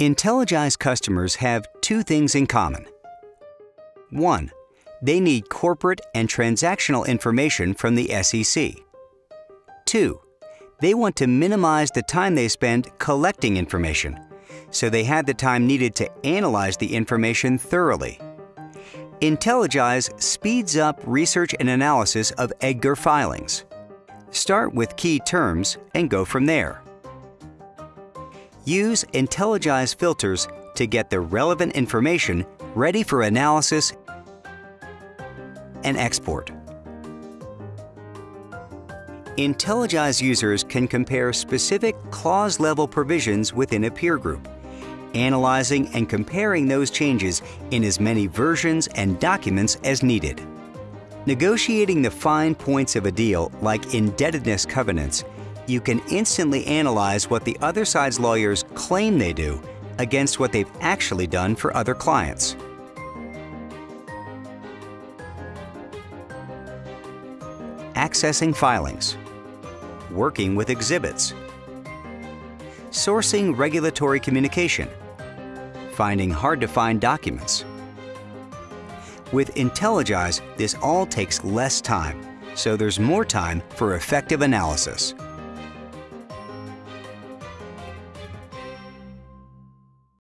Intelligize customers have two things in common. One, they need corporate and transactional information from the SEC. Two, they want to minimize the time they spend collecting information, so they have the time needed to analyze the information thoroughly. Intelligize speeds up research and analysis of EDGAR filings. Start with key terms and go from there. Use Intelligize filters to get the relevant information ready for analysis and export. Intelligize users can compare specific clause-level provisions within a peer group, analyzing and comparing those changes in as many versions and documents as needed. Negotiating the fine points of a deal, like indebtedness covenants, you can instantly analyze what the other side's lawyers claim they do against what they've actually done for other clients. Accessing filings, working with exhibits, sourcing regulatory communication, finding hard-to-find documents. With Intelligize, this all takes less time, so there's more time for effective analysis.